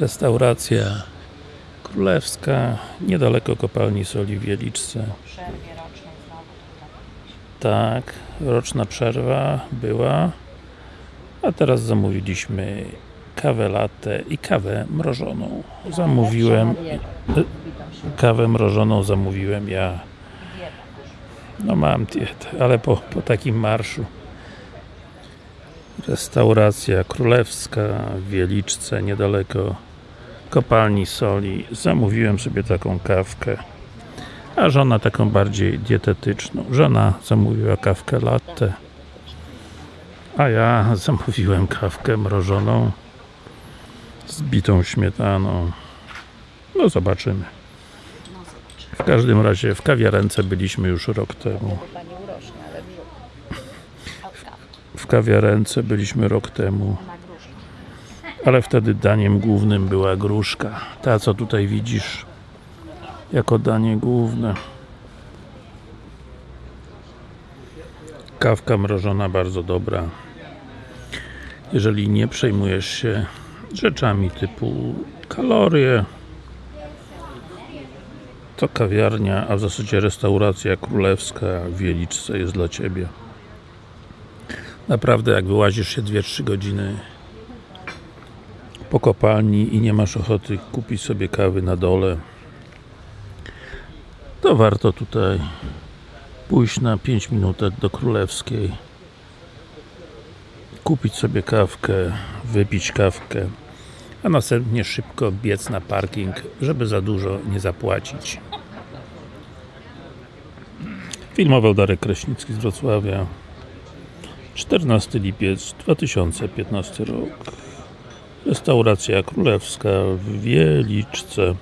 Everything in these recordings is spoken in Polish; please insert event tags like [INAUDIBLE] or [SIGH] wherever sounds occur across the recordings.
Restauracja Królewska, niedaleko kopalni soli w Wieliczce. Tak, roczna przerwa była, a teraz zamówiliśmy kawę latte i kawę mrożoną. Zamówiłem, kawę mrożoną zamówiłem ja. No mam dietę, ale po, po takim marszu. Restauracja królewska w Wieliczce, niedaleko kopalni soli. Zamówiłem sobie taką kawkę, a żona taką bardziej dietetyczną. Żona zamówiła kawkę latte, a ja [LAUGHS] zamówiłem kawkę mrożoną z bitą śmietaną. No zobaczymy. Zobacz. W każdym razie w kawiarence byliśmy już rok temu. W kawiarence byliśmy rok temu. Ale wtedy daniem głównym była gruszka. Ta, co tutaj widzisz, jako danie główne. Kawka mrożona bardzo dobra. Jeżeli nie przejmujesz się rzeczami typu kalorie, to kawiarnia, a w zasadzie restauracja królewska w Wieliczce jest dla Ciebie. Naprawdę, jak wyłazisz się 2-3 godziny po kopalni i nie masz ochoty kupić sobie kawy na dole, to warto tutaj pójść na 5 minutek do Królewskiej, kupić sobie kawkę, wypić kawkę, a następnie szybko biec na parking, żeby za dużo nie zapłacić. Filmował Darek Kraśnicki z Wrocławia. 14 lipiec 2015 rok. Restauracja królewska w Wieliczce.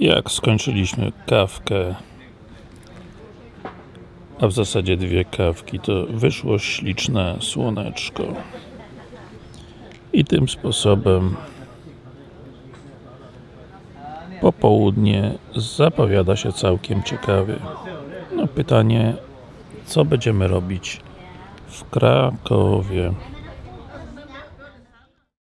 Jak skończyliśmy kawkę, a w zasadzie dwie kawki, to wyszło śliczne słoneczko. I tym sposobem popołudnie zapowiada się całkiem ciekawie. No pytanie, co będziemy robić w Krakowie.